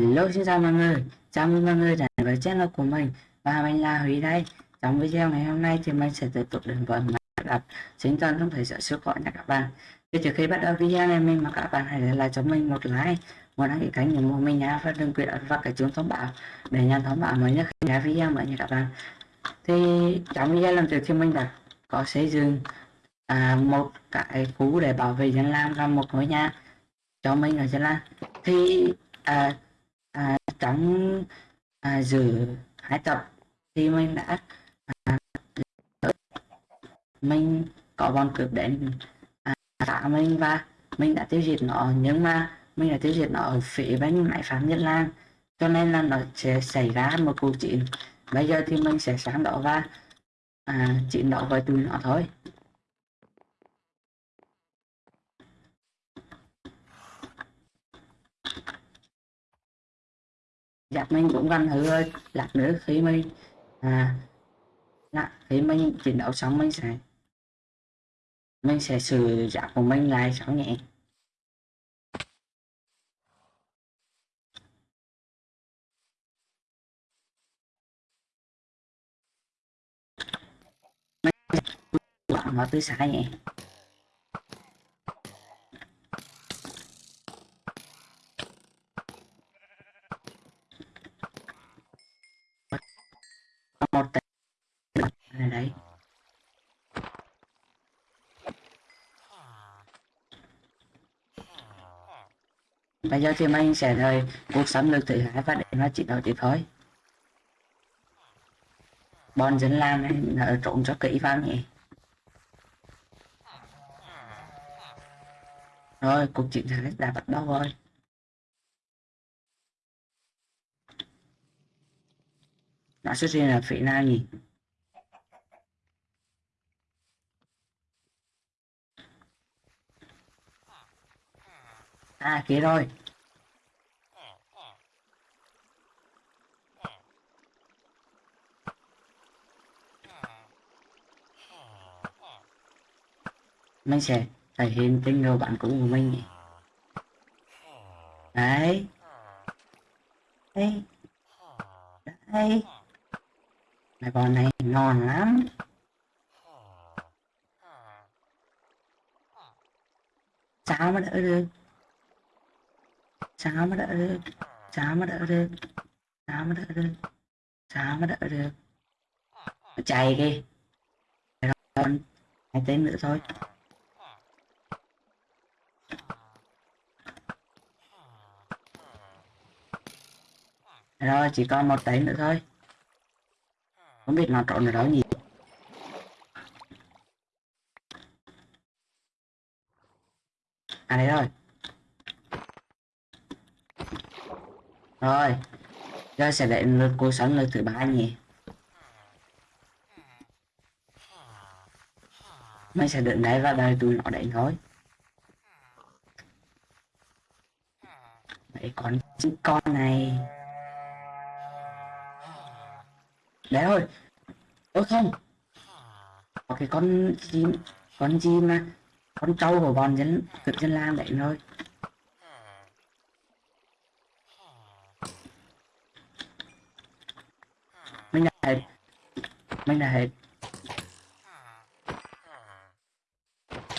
Hello xin chào mọi người, chào mừng mọi người đến với channel của mình và mình là Huy đây. Trong video ngày hôm nay thì mình sẽ tiếp tục đến với máy đặt chính toàn trong thời giới siêu khỏe nha các bạn. Thì trước khi bắt đầu video này mình mà các bạn hãy để lại cho mình một like, một đăng ký kênh ủng hộ mình nha và đừng quên ấn vào cái chuông thông báo để nhận thông báo mới nhất khi ra video mới nha các bạn. Thì trong video lần trước thì mình đã có xây dựng à, một cái khu để bảo vệ dân lam và một ngôi nhà cho mình ở dân làng thì à, à, trong à, giữ hai tập thì mình đã à, mình có bọn cướp đến à, tạ mình và mình đã tiêu diệt nó. Nhưng mà mình đã tiêu diệt nó ở phía bên máy phạm nhân lan cho nên là nó sẽ xảy ra một cuộc chiến. Bây giờ thì mình sẽ sáng đó và à, chiến đấu với tụi nó thôi. Đặt mình cũng gần thử ơi lát nữa khi mình à lát khi mình chiến đấu xong mình sẽ mình sẽ sửa giặc của mình lại sao nhẹ. Mình mà từ xa nhẹ. Bây giờ thì mình sẽ rời cuộc xâm lược thứ hai và để nó chỉ đầu tiếp thôi. Bọn dân làng này nó trộn cho kỹ vào nhỉ? Rồi, cuộc chiến thứ đã bắt đầu rồi. Nó xuất hiện ở phía nào nhỉ? À kia rồi. Mình sẽ thể hiện tình người bạn cũ của mình đấy. Đấy. Đấy. Mấy con này ngon lắm. Sao mà đỡ được? Sao mà đỡ được sao mà đỡ được sao mà đỡ được sao mà đỡ được chạy đi còn hai tên nữa thôi rồi chỉ còn một tên nữa thôi không biết nó trộn ở đâu nhỉ à đây rồi rồi Ra sẽ đến lượt cô sẵn lượt thứ ba nhỉ. Mày sẽ đứng đấy và đợi tụi nó để thôi. Mấy con con này. Đấy rồi ôi không. Có cái con chim, con chim mà con trâu của bọn dân cực dân lang đấy thôi. Mình đã hết. Mình đã hết.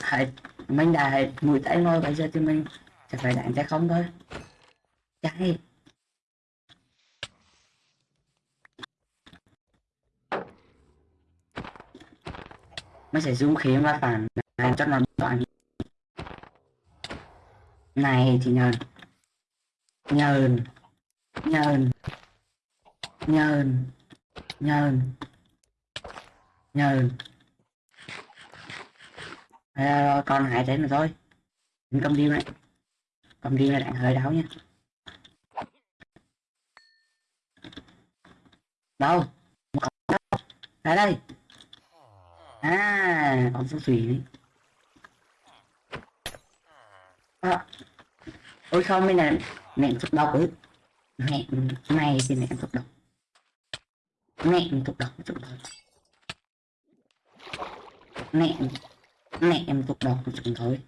Hết. Mình đã hết. Mũi tay rồi bây giờ thì mình sẽ phải đánh tay không thôi. Chạy nó sẽ dùng khí mà phản làm cho nó đoạn này thì nhờn. Nhờn. Nhờn. Nhờn nhờn nhờn à, còn hai thế nữa thôi. Mình cầm đi này. Cầm đi là đạn hơi đau nha. Đâu? Ra đây à con số thủy đấy à. ôi không mới là mẹ thuốc độc ấy mẹ này thì mẹ thuốc độc mẹ em tục đóng chụp đóng mẹ mẹ em tục đóng chụp thôi.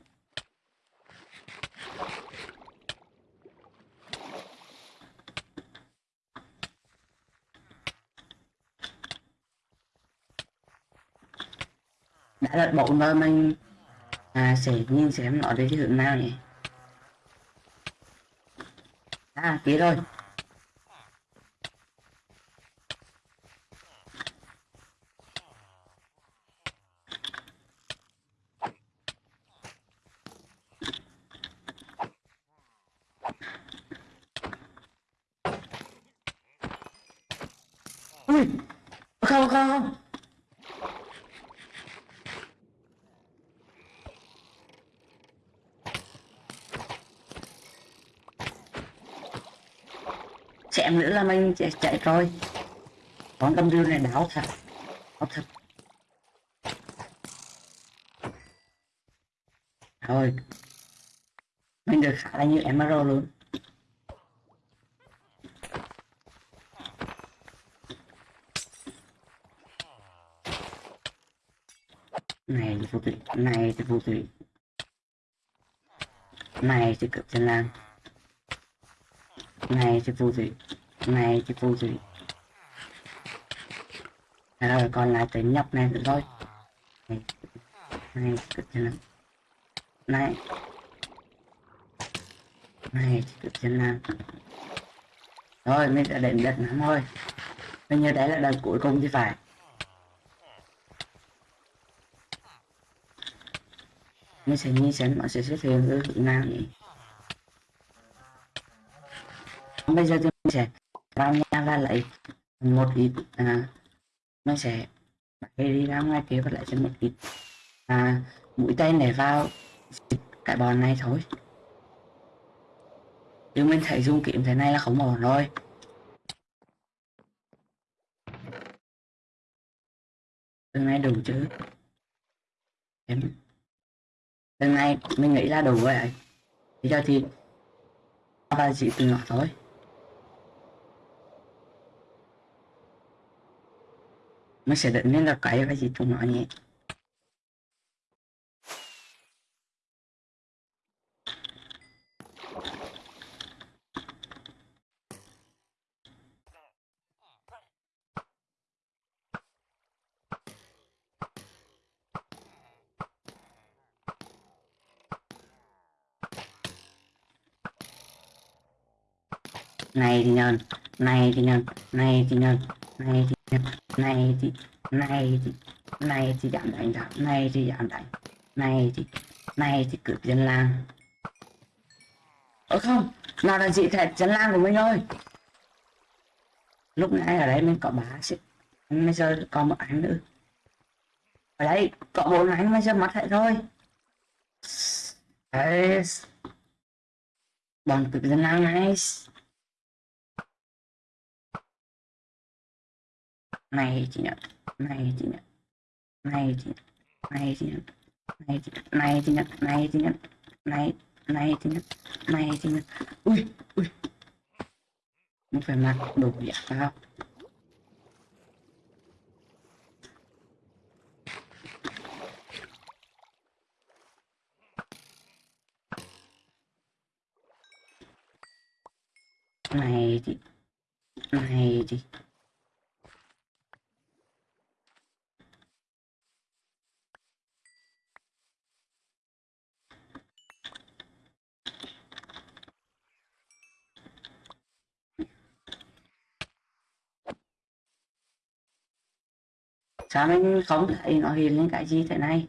Đã đặt bộ rồi mình à sẽ nhìn xem nó đến hiện nào nhỉ? À ký rồi. Mình chạy, chạy rồi. Con đâm rêu này đảo thật. Đảo thật. Thôi mình được khá là nhiều emerald luôn. Này thì phù thủy này thì phù thủy này thì cực chân lang. Này thì phù thủy này thì cô gì. Rồi còn lại tới nhóc này nữa thôi. Này này cực chân lang này. Này cực chân lang rồi mình đã đến đợt lắm thôi. Bây giờ đấy là đợt cuối cùng chứ phải. Mình sẽ nhìn xem nó sẽ xuất hiện ở hướng nào nhỉ? Bây giờ thì mình sẽ vào nha và lấy một ít à, mình sẽ đi ra ngoài kia và lại thêm một ít à, mũi tên để vào cái bọn này thôi. Nhưng mình thấy dung kiếm thế này là không ổn rồi. Từ này đủ chứ? Em lần này mình nghĩ là đủ rồi ấy. bây giờ thì ba chỉ từ nhỏ thôi. Mình sẽ định nên là cái cái gì chúng nó nhỉ này thì nhân này thì nhân này thì nhân này thì này thì này thì này thì giảm đánh giảm này thì giảm đánh này thì này thì cướp dân làng ơ không, nào là chị thẹt dân làng của mình thôi. Lúc nãy ở đây mình có bá xích bây giờ còn một ảnh nữa. Ở đây có bốn ảnh bây giờ mất hết thôi. Đấy. Bọn cướp dân làng này. Này chị nhận. Này chị nhận. Này chị này chị nhận. Này chị này chị nhận. Này chị nhận. Này này chị nhận. Này chị nhận. Ui ui. Không phải mặc đồ giả sao này chị. Này chị. Sao mình không thấy? Nó hiện lên cái gì thế này?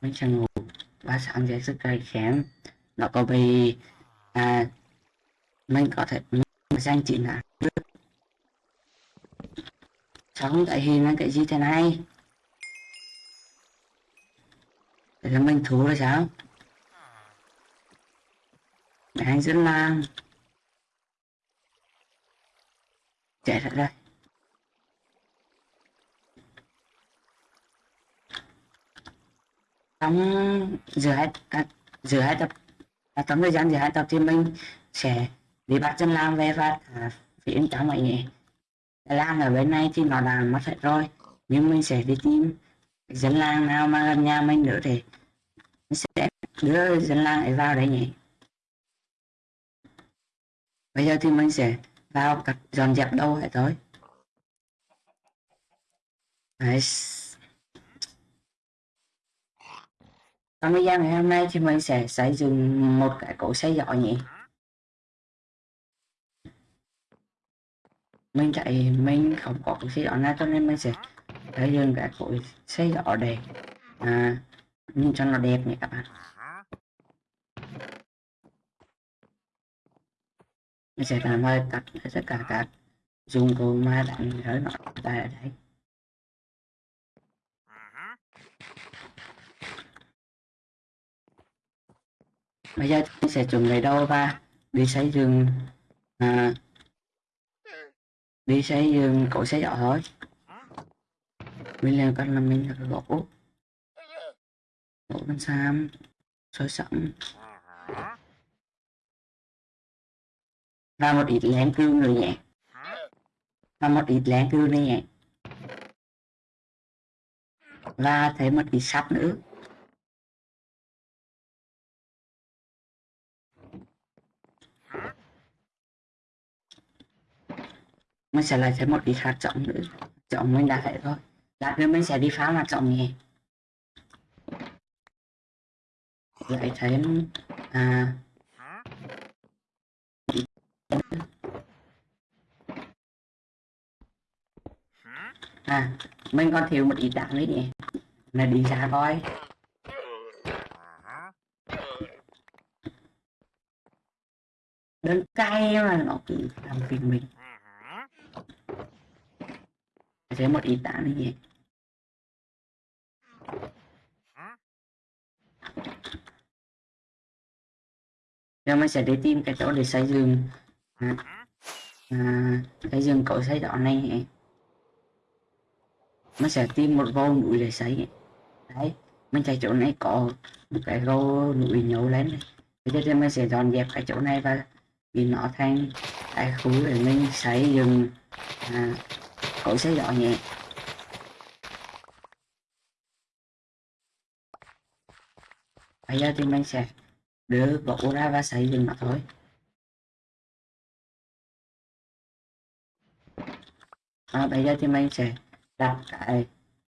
Mình sẽ ngủ và sáng dậy sức cây kém. Nó có bị à mình có thể, mình danh chị là sao không thấy hiện lên cái gì thế này? Thế là mình thú rồi sao? Anh dẫn lang chạy ra. Đây trong giữa hai à, giữa hai tập à, trong thời gian giữa hai tập thì mình sẽ đi bắt chân lang về và thả phía trong mọi nhỉ. Lang ở bên này thì nó đã mất hết rồi nhưng mình sẽ đi tìm dân làng nào mà gần nhà mình nữa thì mình sẽ đưa dân làng ấy vào đấy nhỉ. Bây giờ thì mình sẽ vào cặp dọn dẹp đâu hết rồi Đấy. Trong video ngày hôm nay thì mình sẽ xây dựng một cái cổ xe giỏ nhỉ? Mình chạy mình không có cái xe giỏ nào cho nên mình sẽ xây dựng cái cổ xe giỏ để à, nhìn cho nó đẹp nhỉ các bạn. Mình sẽ làm ơi cắt tất cả các dụng cụ mà đánh rơi nó ta ở đây bây giờ mình sẽ chuẩn bị đâu và đi xây dựng à, đi xây dựng cậu xe giỏ thôi mình làm cách là mình gỗ gỗ bên sam sôi sẵn. Và một ít lén cư nữa nhé và một ít lén cư nữa nhé và thêm một ít sắt nữa mình sẽ lại thêm một ít hạt trọng nữa trọng mình đã hết thôi. Lát nữa mình sẽ đi phá hạt trọng nhé lại thêm à à mình còn thiếu một ít đạn nữa nhỉ? Là đi ra coi đơn cay mà nó cứ làm phiền mình. Thêm một ít đạn nữa nhỉ? Giờ mình sẽ đi tìm cái chỗ để xây dựng à, à, xây dựng cỗ xây đó này ấy. mình sẽ tìm một vô núi để xây đấy mình chạy chỗ này có một cái rô núi nhổ lên này. Bây giờ mình sẽ dọn dẹp cái chỗ này và vì nó thành cái khu để mình xây dựng à, cậu xây dọn nhẹ bây giờ thì mình sẽ đưa gỗ ra và xây dựng nó thôi. À, bây giờ thì mình sẽ đặt cái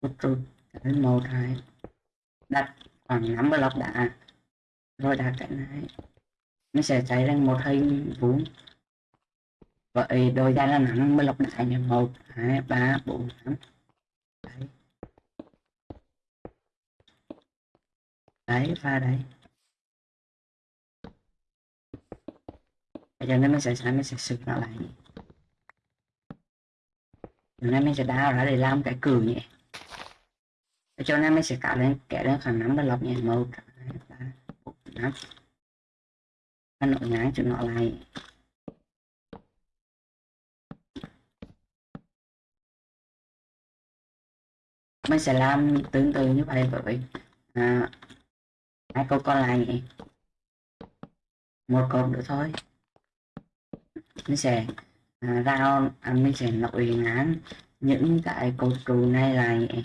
một trục cái màu hai đặt khoảng năm block đã rồi đặt cái này. Nó sẽ chạy lên một hình vuông. Vậy đôi ra là năm block đại như một hai ba bốn năm. Đấy. Đấy và đấy. Bây giờ nó mình sẽ sẽ mới sẽ sửa nó lại. Hôm nay mình sẽ đào ra để làm cái cử nhỉ? Cho nên mình sẽ cả lên kẻ lên khoảng năm lọc nhỉ một hai năm nó nội nhái cho nó lại. Mình sẽ làm tương tự như vậy với à, hai câu còn lại nhỉ? Một câu nữa thôi. Mình sẽ à, rao à, mình sẽ nội ngán những cái cột trụ này là vậy.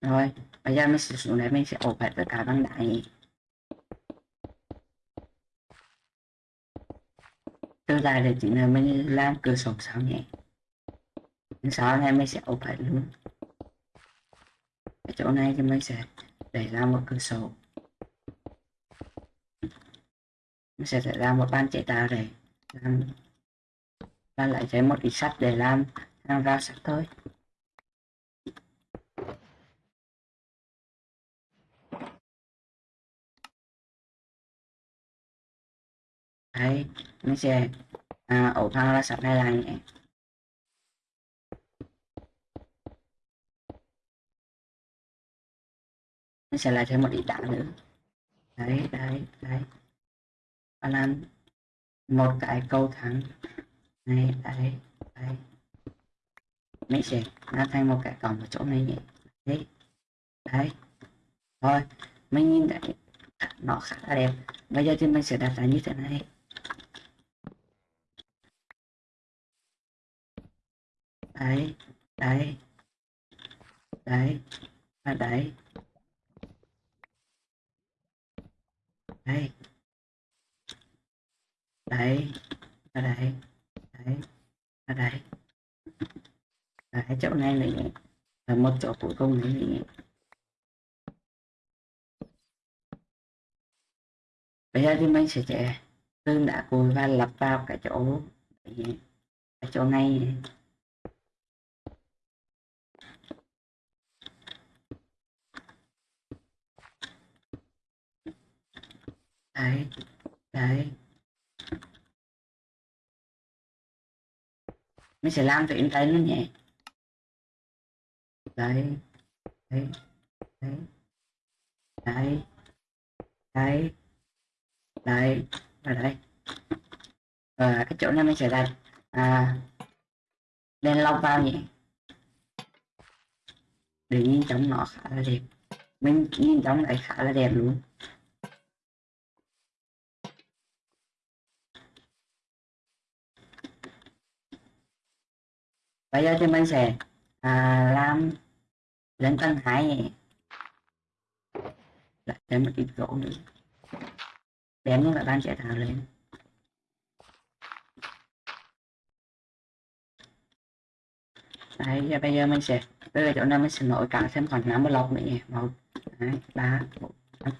rồi bây giờ mình sẽ xuống đây mình sẽ ốp hết tất cả bằng đá nhỉ từ lại để chỉ là mình làm cửa sổ sau nhé. Sau này mình sẽ ốp hết luôn. Ở chỗ này thì mình sẽ để ra một cửa sổ. Nó sẽ xảy ra một ban chế tạo để làm và lại thêm một ít sắt để làm làm ra sắt thôi. Đấy nó sẽ à, ổ thang ra sắt này là nhé. Nó sẽ lại thêm một ít đá nữa. Đấy đấy đấy và làm một cái câu thắng này, đấy đấy. Mình sẽ làm thành một cái cổng ở chỗ này nhỉ? đấy đấy. Thôi mình nhìn thấy nó khá là đẹp. Bây giờ thì mình sẽ đặt ra như thế này. Đấy đấy. Đấy, và đấy. À đấy đấy đây đấy đấy đây đấy. Cái chỗ này nữa là một chỗ cuối cùng đấy nữa bây giờ thì mình sẽ chạy tương đã cùi và lập vào cái chỗ cái chỗ này. Đấy đấy. Mình sẽ làm tuyến tay nó nhẹ. Đấy đấy đấy đấy đấy đấy và đây và cái chỗ này mình sẽ đặt à, đèn lông vào nhỉ. Để nhìn trong nó khá là đẹp. Mình nhìn trong này khá là đẹp luôn. Bây giờ thì mình sẽ à, làm lên tầng hai. Lại thêm một ít gỗ nữa. Đem những các bạn sẽ thảo lên. Đấy và bây giờ mình sẽ bây giờ chỗ này mình sẽ nổi cả thêm khoảng 5 lọc nữa nhỉ? Một hai ba bốn năm.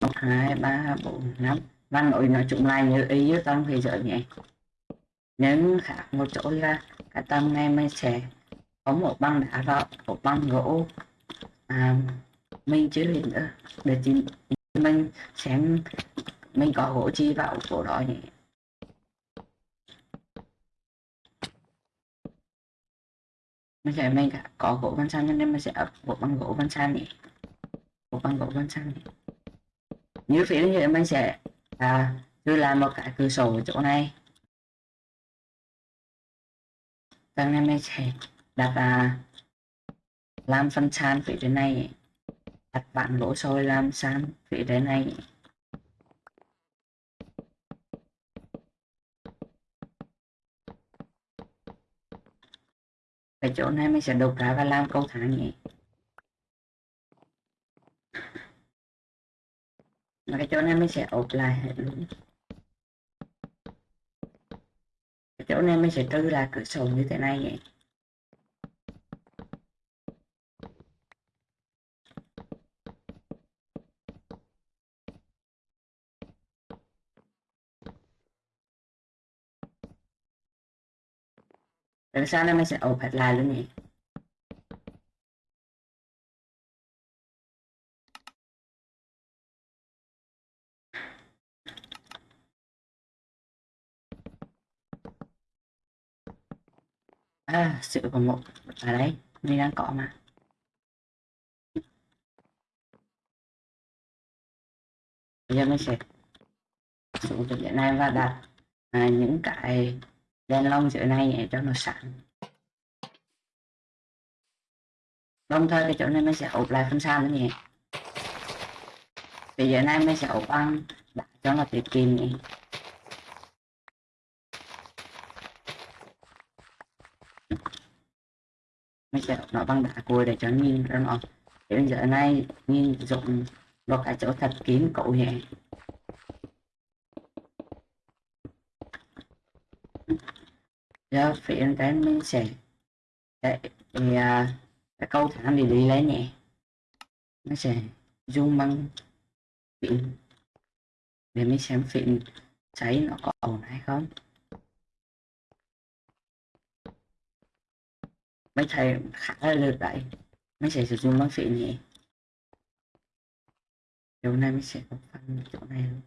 Một hai ba bốn năm văn nội nói chung là như ý với tâm thì giờ nhé Nếu khác một chỗ là cả tâm này mình sẽ có một băng đá đó, một băng gỗ. À, mình chưa hiện nữa. Để mình xem mình có gỗ chi vào chỗ đó nhỉ. Mình sẽ mình có gỗ văn san nên mình sẽ ấp gỗ bằng gỗ văn san nhỉ. Gỗ bằng gỗ văn san nhỉ. Như phía như mình sẽ à cứ làm một cái cửa sổ ở chỗ này. Tăng này mình sẽ đặt à, làm phân sàn phía trên này. Đặt bạn lỗ sôi làm sàn phía trên này. Cái chỗ này mình sẽ đục ra và làm câu thang nhỉ. Mà cái chỗ này mình sẽ ốp lại hết luôn. Cái chỗ này mình sẽ tư là cửa sổ như thế này nhỉ Tại sao này mình sẽ ốp hết lại luôn nhỉ à sự của một ở đấy, mình đang có mà. Bây giờ mình sẽ xuống từ cái này và đặt à, những cái đèn lông dưới này để cho nó sáng. Đồng thời cái chỗ này mình sẽ ốp lại phần san nữa nhỉ bây giờ này mình sẽ ốp bằng đá cho nó tiết kiệm nhỉ mình sẽ nó bằng đá cùi để cho nhìn ra nó. Bây giờ này nhìn rộng vào cái chỗ thật kín cậu nhẹ, giờ phía cái mình sẽ để, để à, cái câu thẳng để đi lấy nhé. Nó sẽ zoom bằng để mình xem phim cháy nó có ổn hay không. Mấy thầy khá là lượt đấy. Mấy thầy sử dụng bác sĩ nhỉ, hôm này mình sẽ có phần chỗ này luôn.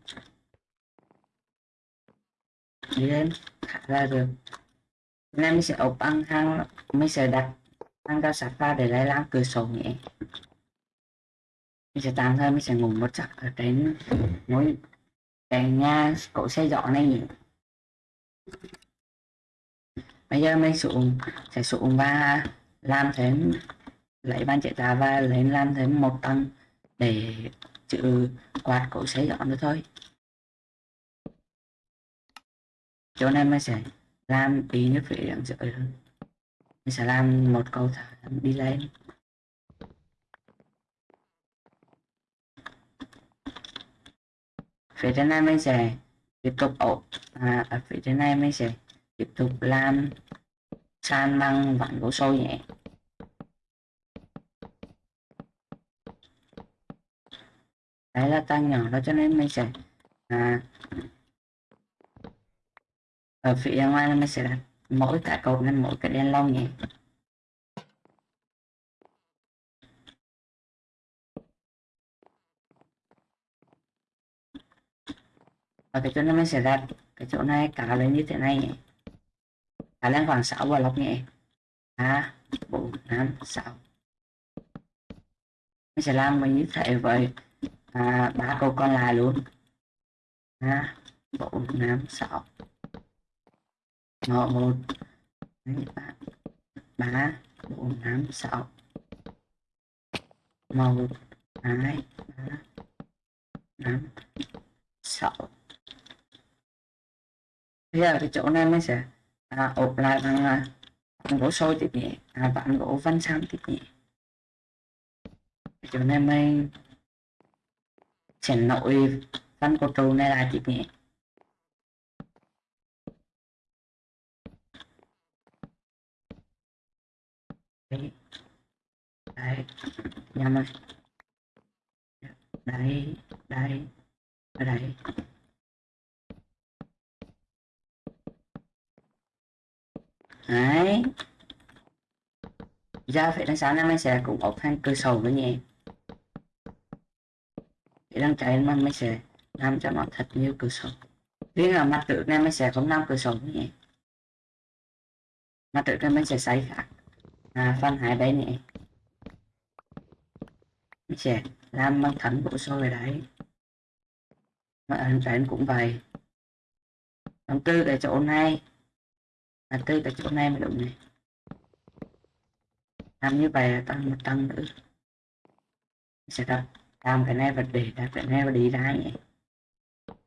Đi lên khá là được. Nay mình sẽ ốp ăn thang mình sẽ đặt thang cao sát ra để lấy làm cửa sổ nhỉ, mình sẽ tạm thời mình sẽ ngủ một giấc ở trên mỗi cái nhà cổ xe dọn này nhỉ? Bây giờ mình xuống sẽ xuống và làm thêm lấy bàn chế tạo và lên làm thêm một tầng để chữ quạt cổ xe dọn nữa thôi. Chỗ này mình sẽ làm đi nước phía đằng dưới hơn mình sẽ làm một cầu thả đi lên. Phía trên này mình sẽ tiếp tục ổ. À, ở phía trên này mình sẽ tiếp tục làm. San bằng vặn gỗ sôi nhé đấy là tăng nhỏ đó cho nên mình sẽ à, ở phía ngoài là mình sẽ đặt mỗi cái cột lên mỗi cái đèn lông nhé và cái chỗ này mình sẽ đặt cái chỗ này cả lên như thế này nhé khả năng khoảng 6 và lọc nhẹ. Ba bốn năm sáu. Mình sẽ làm mình như thế với à, ba câu còn lại luôn. Ba bốn năm sáu. Một một. Ba ba bốn năm sáu. Một hai ba năm sáu. Bây giờ cái chỗ này mình sẽ à, ốp lại bằng à, bằng gỗ sôi tiếp nhẹ à, và bằng gỗ văn sam tiếp nhẹ chỗ này mình sẽ nội văn cột trụ này lại tiếp nhẹ đây nhầm rồi. Đây đấy đây đấy. Ra phải đánh sáng năm mình sẽ cũng ốp thành cửa sổ nữa nhé để đăng chạy mà mình sẽ làm cho nó thật nhiều cửa sổ riêng là mặt tự nên mình sẽ không làm cửa sổ nữa nhé mặt tự nên mình sẽ xây khác. À, phân hai bên nhé mình sẽ làm bằng thẳng bộ sâu về đấy. Mà anh chạy cũng vậy. Còn từ cái chỗ này là tư tại chỗ này mới đúng này. Làm như vậy là tăng một tăng nữa. Sẽ đặt làm cái này và để đặt cái này và đi ra nhỉ?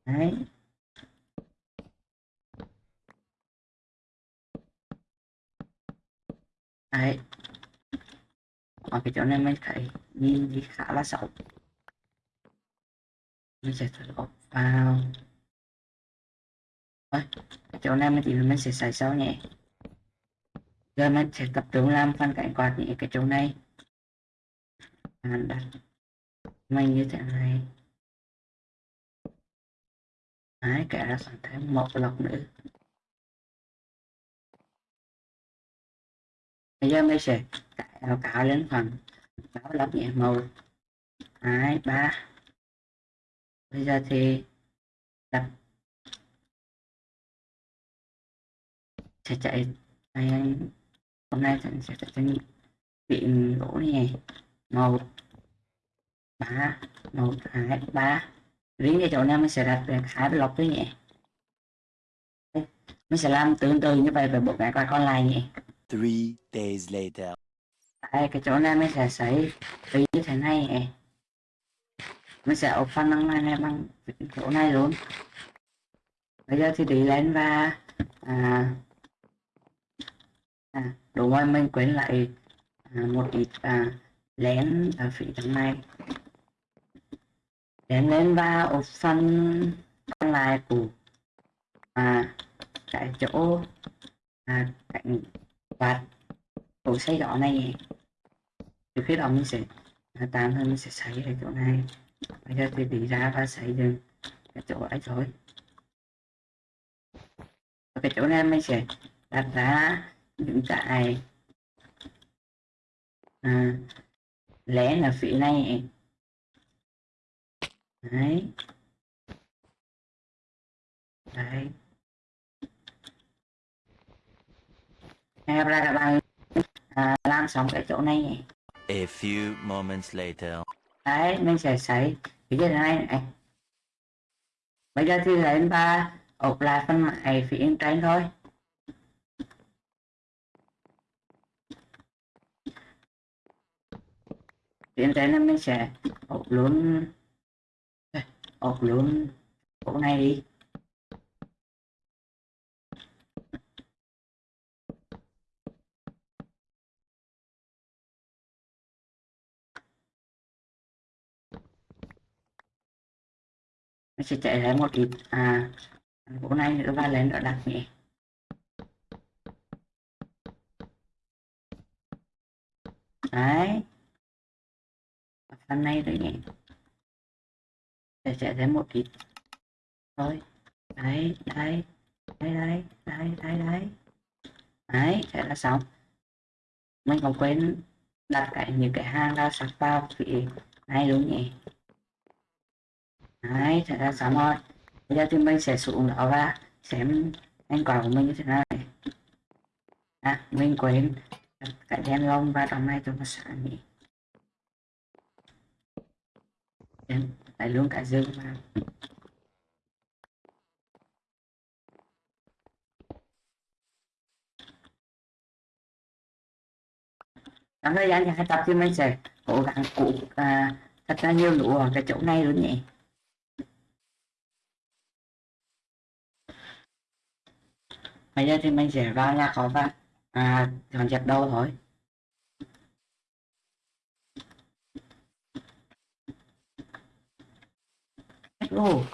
Đấy. Đấy. Ở cái chỗ này mình thấy nhìn thì khá là xấu. Mình sẽ thử vào. Đấy chỗ này mình thì mình sẽ xài sau nhé. Giờ mình sẽ tập trung làm phần cạnh quạt nhé cái chỗ này. À, đặt mình như thế này. Đấy cả ra còn thêm một lọc nữa. Bây giờ mình sẽ cạo cạo lên phần báo lọc nhẹ màu. Hai ba. Bây giờ thì đặt sẽ chạy anh hôm nay sẽ sẽ chạy trên bị gỗ này một ba một hai ba. Riêng cái chỗ này mình sẽ đặt về hai block thôi nhé mình sẽ làm tương tự như vậy về bộ cái còn lại nhé Three days later. Đây, cái chỗ này mình sẽ sấy tí như thế này nhé mình sẽ phần năng này, này bằng chỗ này luôn. Bây giờ thì đi lên và à, ngoài mình quên lại à, một ít à, lén ở phía trong này lén lên và ốp phần còn lại của à, cái chỗ à, cạnh quạt của xây đỏ này. Từ khi đó mình sẽ à, tạm thời mình sẽ xây ở chỗ này. Bây giờ thì đi ra và xây dựng cái chỗ ấy rồi. Ở cái chỗ này mình sẽ đặt ra những cái à, lén ở phía này đấy. Đấy. Nghe ra các bạn. À, làm xong cái chỗ này. A few moments later. đấy mình sẽ xây cái thế này này? Bây giờ thì lấy ta ốp lại phần mại phía trên thôi phía trên nó mới sẽ ột luôn ột luôn chỗ này đi. Nó sẽ chạy lại một ít. À bộ này nữa và lên nữa đặt nhẹ đấy hôm nay rồi nhỉ để sẽ thêm một ít thôi. Đấy đấy. Đấy đấy đấy đấy đấy. Đấy, thế là xong. Mình còn quên đặt cái những cái hang ra sạc vào vị này đúng nhỉ đấy, thế là xong rồi. Bây giờ thì mình sẽ xuống đó và xem thành quả của mình như thế nào này à mình quên đặt cái đèn lông vào trong này cho nó sáng nhỉ Đem lại luôn cả dương mà. trong thời gian hai tập thì mình sẽ cố gắng cụ à, thật ra nhiều lũ ở cái chỗ này luôn nhỉ? Bây giờ thì mình sẽ vào nhà khó và à, dọn dẹp đâu thôi. Ồ.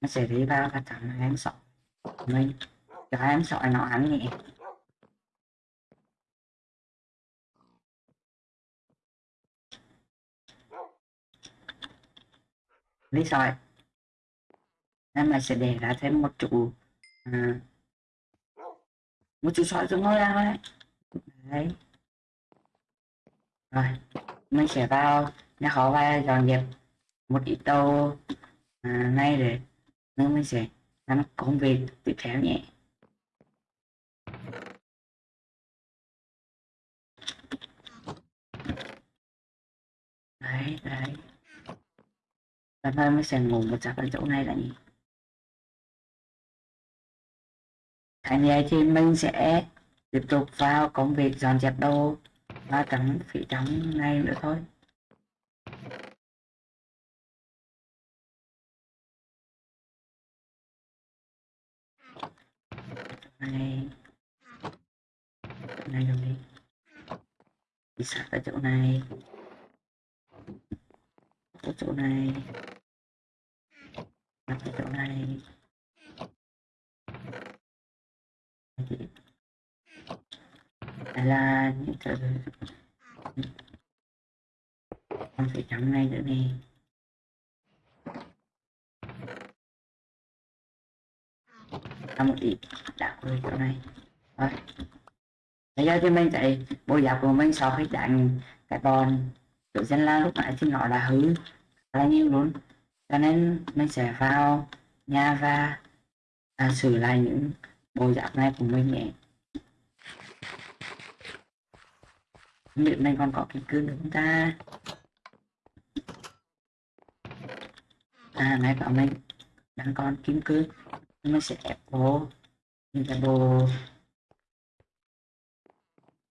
nó sẽ đi vào và thằng em sợ mình cho em sợ nó ăn nhỉ lý sỏi em lại sẽ để ra thêm một chú à, một chú sỏi xuống ngôi ra đấy. Đấy. Rồi mình sẽ vào nó khó và dọn dẹp một ít tàu à, ngay để nó mình sẽ làm công việc tiếp theo nhé. Đấy đấy. Lần mai mình sẽ ngủ một chắc ở chỗ này là gì Thành vậy thì mình sẽ tiếp tục vào công việc dọn dẹp đồ và cắm phỉ trắng này nữa thôi. Này này rồi đi đi sát ở chỗ này. Ở chỗ này. Đặt ở chỗ này. Đây là những thứ con phải chấm này nữa nè. Ra một ít đá vào chỗ này. Rồi. Bây giờ thì mình thấy bộ giáp của mình sau khi đánh cái bọn tự dân la lúc nãy thì nó là hư. Khá là nhiều luôn. Cho nên mình sẽ vào nhà và à, sửa lại những bộ giáp này của mình nhé. Không biết mình còn có cái cương được không ta? À này bảo mình. Đang còn kim cương mình sẽ ép vô mình sẽ bộ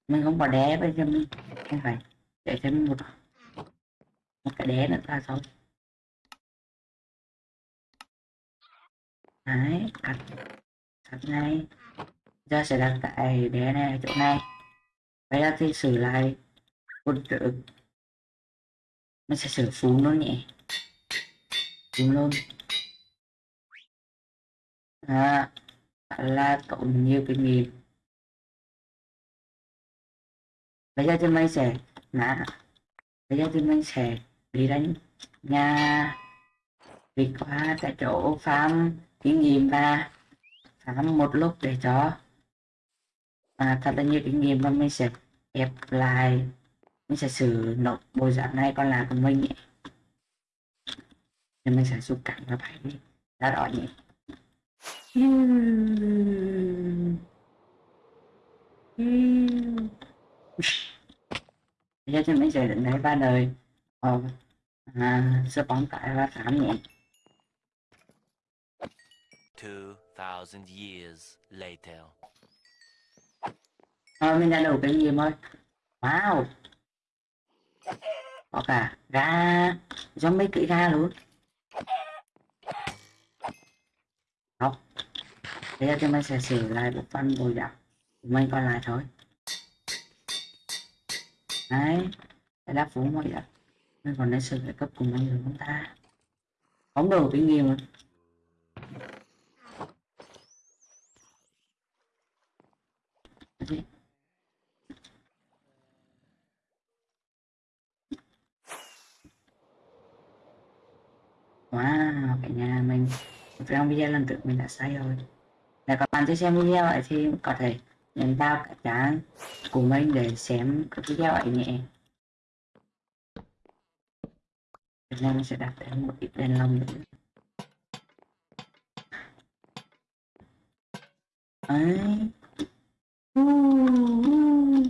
mình không có đé bây giờ mình, không phải để thêm một một cái đé nữa ta xong. Đấy cắt cắt này giờ sẽ đặt tại đé này chỗ này. Bây giờ thì xử lại quân chữ mình sẽ sửa phú nó nhỉ phú luôn à, là cộng nhiều kinh nghiệm bây giờ thì mình sẽ nã bây giờ thì mình sẽ đi đánh nhà đi qua tại chỗ farm kinh nghiệm và farm một lúc để cho. À, thật là nhiều kinh nghiệm và mình sẽ ép lại. Mình sẽ xử nộp bộ dạng này con là của mình nhé thì mình sẽ xúc cảnh và phải. Đi ra đó nhỉ giờ cho mấy giờ định này ba đời ờ à, sơ bóng tại ba tám nhỉ 2000 years later. Ờ, mình đã đủ cái gì mới? Wow! Có cả ga, mấy kỹ ga luôn. Bây giờ thì mình sẽ sửa lại bộ phận bồi giặc của mình còn lại thôi Đấy Đây là phú mọi giặc Mình còn nên sửa cái cấp của mình rồi chúng ta không đủ kinh nghiệm rồi. Wow, cả nhà mình trong video lần trước mình đã sai rồi. Dạ là các bạn chưa xem video ấy thì có thể nhấn vào cái trang của mình để xem cái video ấy nhé. Việt Nam sẽ đặt thêm một ít đèn lồng nữa. Ấy. Uh, uh.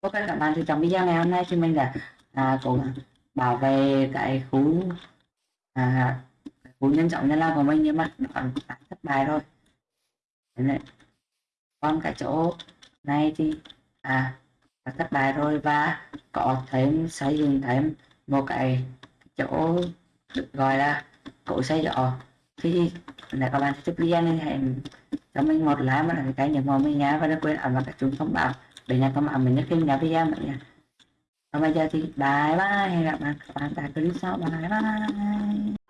Ok các bạn thì trong video ngày hôm nay thì mình đã à, cũng bảo vệ cái khu à, cú nhân trọng nhân lao của mình nhưng mà còn thất bại rồi này. còn cái chỗ này thì à đã thất bại rồi và có thêm xây dựng thêm một cái chỗ được gọi là cổ xây giỏ. Thì là các bạn thích video nên hãy cho mình một like mà là cái kênh màu mình nhá và đừng quên ấn vào cái chuông thông báo. Để nhận thông báo mình nhất khi mình video mình nha. Còn bây giờ thì bye bye, hẹn gặp lại các bạn tại clip sau. Bye bye.